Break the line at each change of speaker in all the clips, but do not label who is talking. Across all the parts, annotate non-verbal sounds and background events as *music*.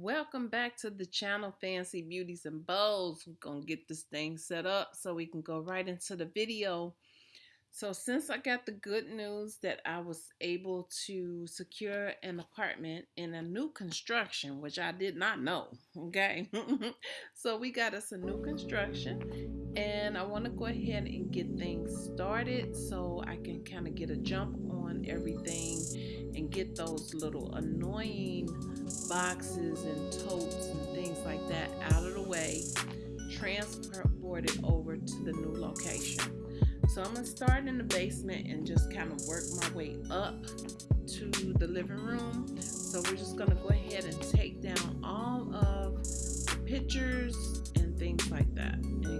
welcome back to the channel Fancy Beauties and Bows. We're gonna get this thing set up so we can go right into the video. So since I got the good news that I was able to secure an apartment in a new construction, which I did not know, *laughs* okay? *laughs* so we got us a new construction and I want to go ahead and get things started so I can kind of get a jump on everything and get those little annoying boxes and totes and things like that out of the way, transport it over to the new location. So I'm gonna start in the basement and just kind of work my way up to the living room. So we're just gonna go ahead and take down all of the pictures and things like that and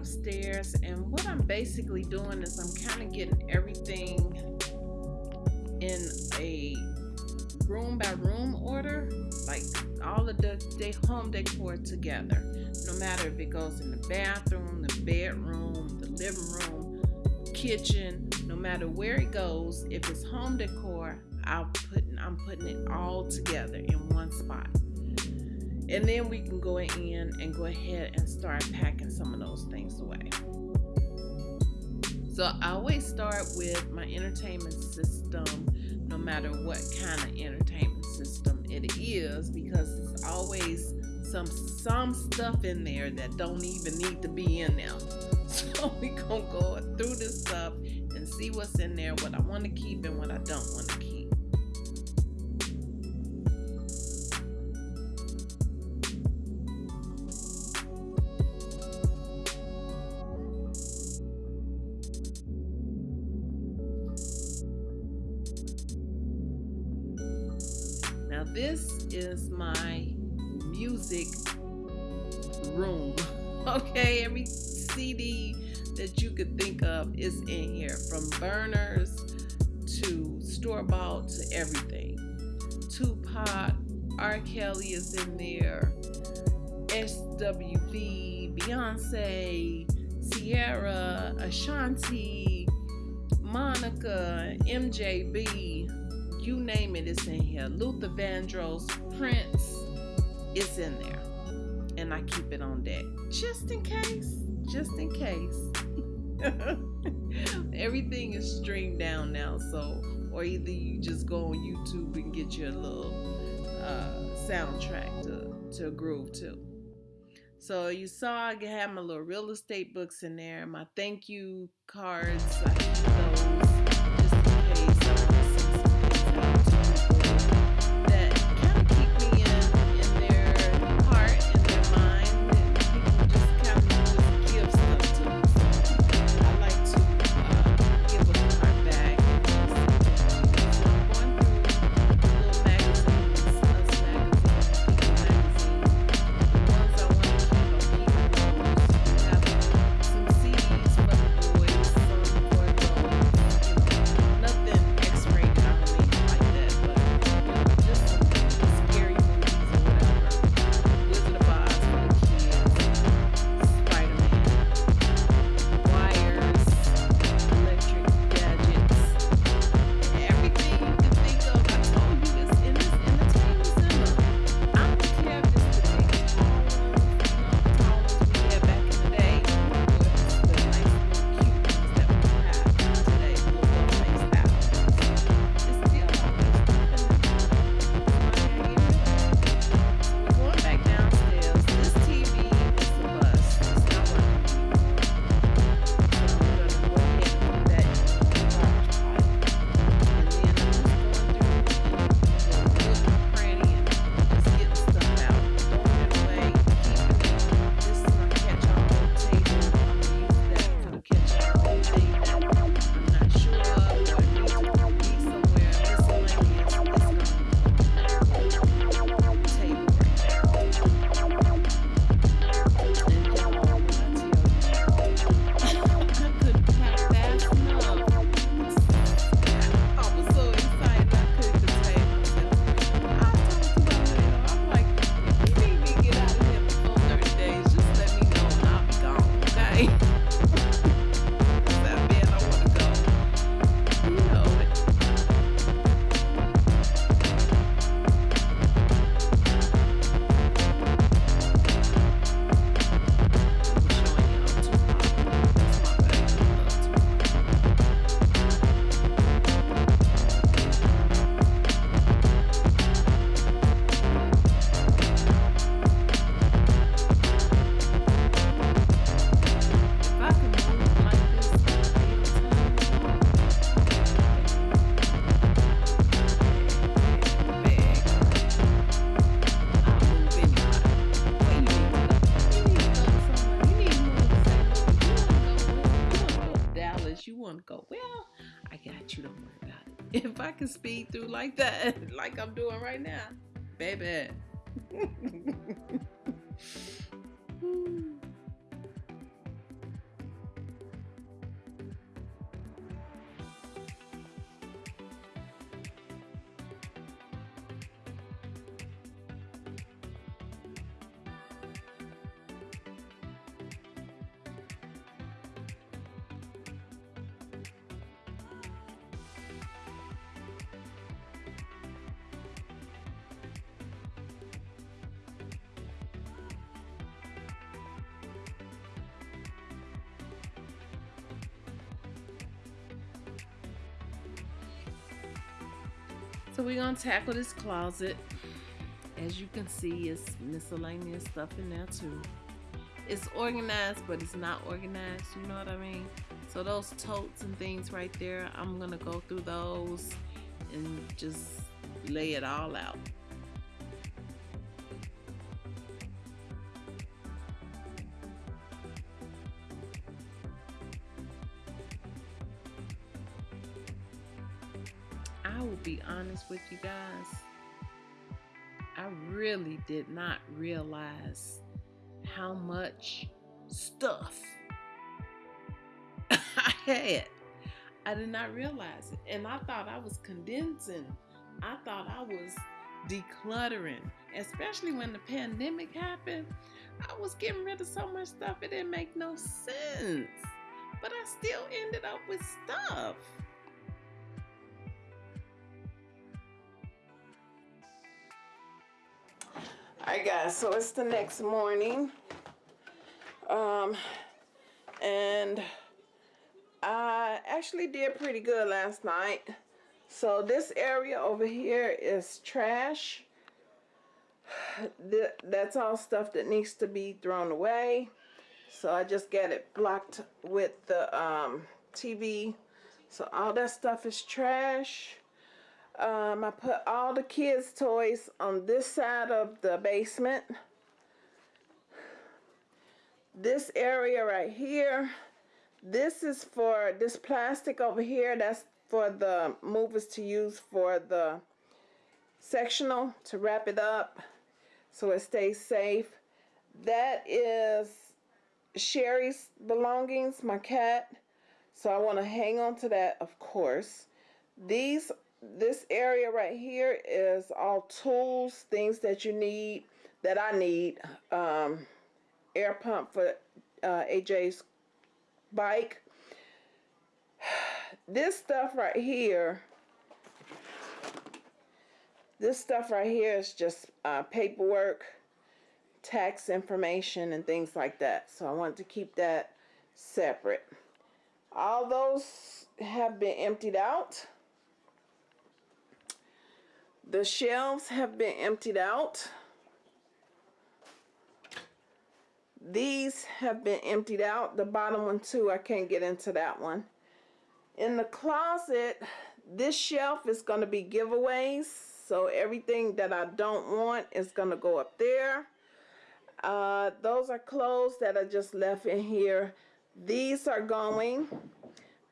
upstairs and what I'm basically doing is I'm kind of getting everything in a room by room order like all of the, the home decor together. No matter if it goes in the bathroom the bedroom the living room kitchen no matter where it goes if it's home decor I'll put I'm putting it all together in one spot and then we can go in and go ahead and start packing some of those things away. So I always start with my entertainment system, no matter what kind of entertainment system it is, because it's always some some stuff in there that don't even need to be in there. *laughs* So we gonna go through this stuff and see what's in there, what I want to keep and what I don't want to keep. Music room. *laughs* Okay, every CD that you could think of is in here from burners to store bought to everything. Tupac, R. Kelly is in there, SWV, Beyonce, Ciara, Ashanti, Monica, MJB, you name it, it's in here. Luther Vandross, Prince, it's in there. And I keep it on deck just in case, just in case. *laughs* Everything is streamed down now, so or either you just go on YouTube and get your little uh, soundtrack to to groove to. So you saw I have my little real estate books in there, my thank you cards. for like that, *laughs* like I'm doing right now. Baby. So we're gonna tackle this closet. As you can see, it's miscellaneous stuff in there too. It's organized, but it's not organized, you know what I mean? So those totes and things right there, I'm gonna go through those and just lay it all out. Really did not realize how much stuff *laughs* I had. I did not realize it. And I thought I was condensing. I thought I was decluttering. Especially when the pandemic happened. I was getting rid of so much stuff it didn't make no sense. But I still ended up with stuff. Alright guys, so it's the next morning. Um and I actually did pretty good last night. So this area over here is trash. That's all stuff that needs to be thrown away. So I just got it blocked with the um, TV. So all that stuff is trash. Um, I put all the kids' toys on this side of the basement. This area right here, this is for this plastic over here. That's for the movers to use for the sectional to wrap it up so it stays safe. That is Sherry's belongings, my cat. So I want to hang on to that, of course. These this area right here is all tools, things that you need, that I need. Um, air pump for uh, AJ's bike. *sighs* This stuff right here, this stuff right here is just uh, paperwork, tax information, and things like that. So I want to keep that separate. All those have been emptied out. The shelves have been emptied out. These have been emptied out. The bottom one too, I can't get into that one. In the closet, this shelf is going to be giveaways. So everything that I don't want is going to go up there. Uh, those are clothes that I just left in here. These are going.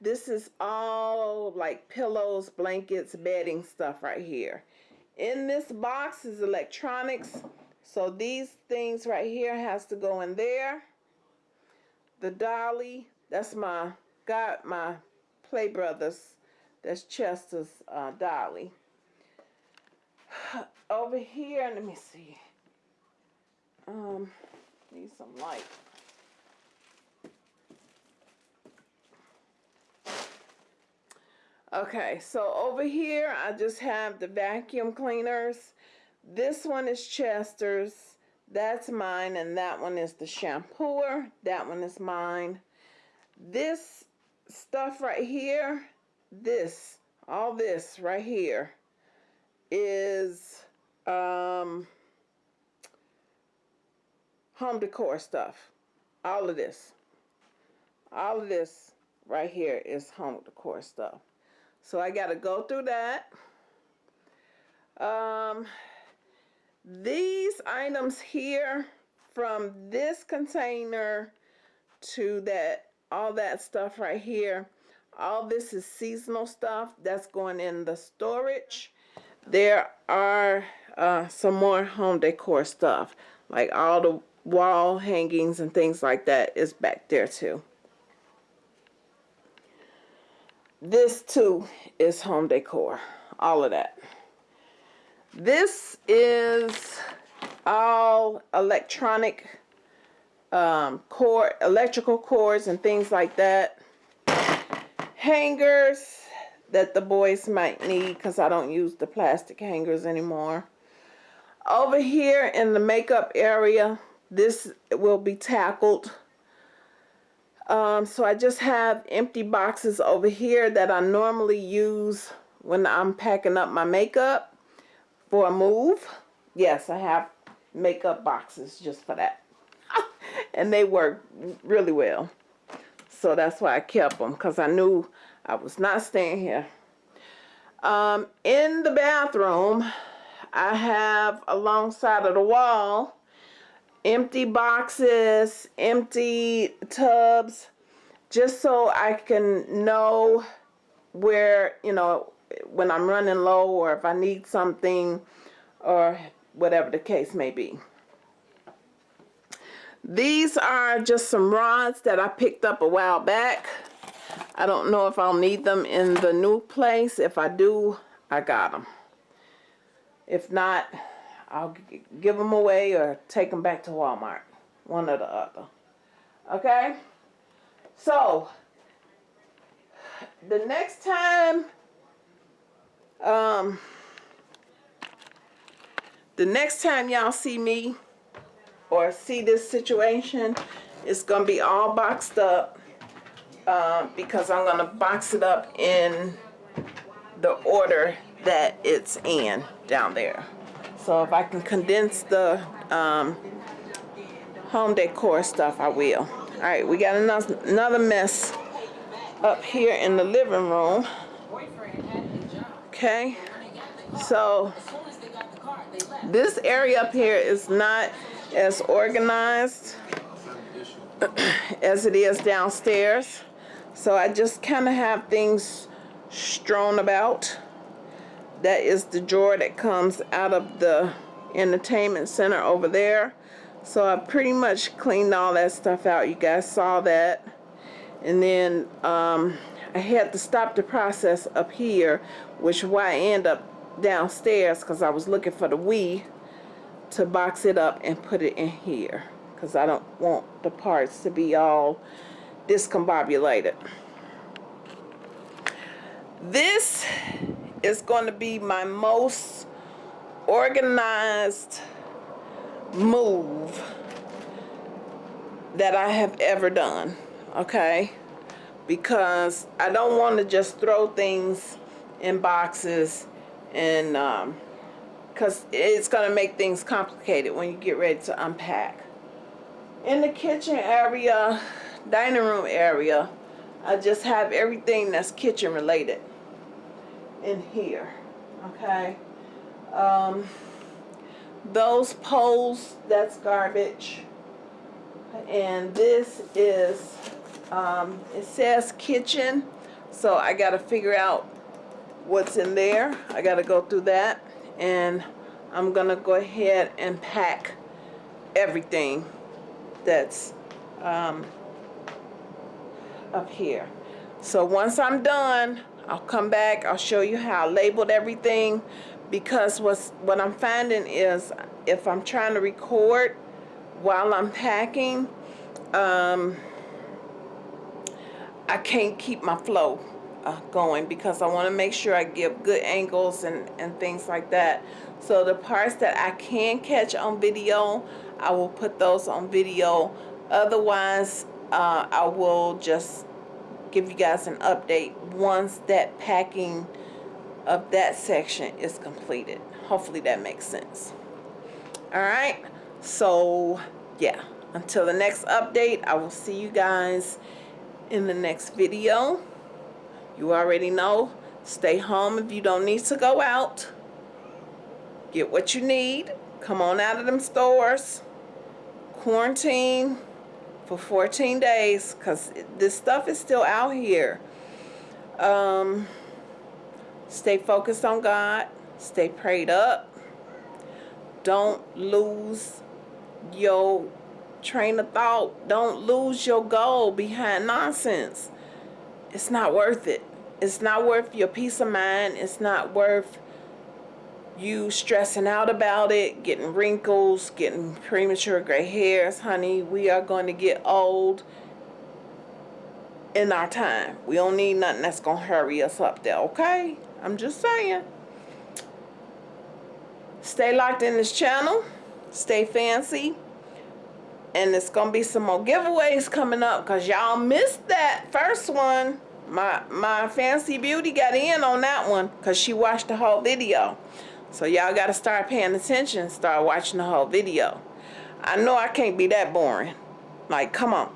This is all like pillows, blankets, bedding stuff right here. In this box is electronics. So these things right here has to go in there. The dolly, that's my, got my Play Brothers. That's Chester's uh, dolly. *sighs* Over here, let me see. Um, need some light. Okay, so over here I just have the vacuum cleaners. This one is Chester's. That's mine, and that one is the shampooer. That one is mine. This stuff right here, this, all this right here is um, home decor stuff. All of this. All of this right here is home decor stuff. So I got to go through that. Um, these items here from this container to that all that stuff right here all this is seasonal stuff that's going in the storage. There are uh, some more home decor stuff, like all the wall hangings and things like that is back there too. This too is home decor, all of that. This is all electronic um, cord, electrical cords and things like that. Hangers that the boys might need because I don't use the plastic hangers anymore. Over here in the makeup area, this will be tackled. Um, so I just have empty boxes over here that I normally use when I'm packing up my makeup for a move. Yes, I have makeup boxes just for that. *laughs* and they work really well. So that's why I kept them because I knew I was not staying here. Um, in the bathroom, I have alongside of the wall empty boxes, empty tubs, just so I can know where, you know, when I'm running low or if I need something or whatever the case may be. These are just some rods that I picked up a while back. I don't know if I'll need them in the new place. If I do, I got them. If not, I'll give them away or take them back to Walmart. One or the other. Okay? So, the next time, um, the next time y'all see me or see this situation, it's going to be all boxed up uh, because I'm going to box it up in the order that it's in down there. So if I can condense the um, home decor stuff, I will. All right, we got another, another mess up here in the living room. Okay, so this area up here is not as organized *clears throat* as it is downstairs. So I just kind of have things strewn about. That is the drawer that comes out of the entertainment center over there. So I pretty much cleaned all that stuff out. You guys saw that. And then um, I had to stop the process up here, which why I end up downstairs because I was looking for the Wii to box it up and put it in here because I don't want the parts to be all discombobulated. This is going to be my most organized move that I have ever done, okay? Because I don't want to just throw things in boxes and um, because it's going to make things complicated when you get ready to unpack. In the kitchen area, dining room area, I just have everything that's kitchen related in here, okay? Um, those poles, that's garbage. And this is, um, it says kitchen, so I got to figure out what's in there. I got to go through that and I'm gonna go ahead and pack everything that's um, up here so once I'm done I'll come back I'll show you how I labeled everything because what's what I'm finding is if I'm trying to record while I'm packing um, I can't keep my flow uh, going because I want to make sure I give good angles and, and things like that. So the parts that I can catch on video, I will put those on video. Otherwise, uh, I will just give you guys an update once that packing of that section is completed. Hopefully that makes sense. Alright, so yeah, until the next update, I will see you guys in the next video. You already know. Stay home if you don't need to go out. Get what you need. Come on out of them stores. Quarantine for 14 days because this stuff is still out here. Um, stay focused on God. Stay prayed up. Don't lose your train of thought. Don't lose your goal behind nonsense. It's not worth it. It's not worth your peace of mind. It's not worth you stressing out about it, getting wrinkles, getting premature gray hairs. Honey, we are going to get old in our time. We don't need nothing that's going to hurry us up there, okay? I'm just saying. Stay locked in this channel. Stay fancy. And it's going to be some more giveaways coming up because y'all missed that first one. My, my fancy beauty got in on that one because she watched the whole video. So y'all got to start paying attention, start watching the whole video. I know I can't be that boring. Like, come on.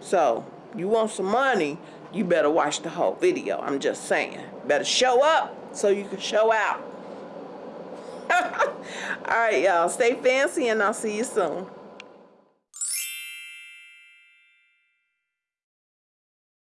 So, you want some money, you better watch the whole video. I'm just saying. Better show up so you can show out. *laughs* All right, y'all. Stay fancy and I'll see you soon.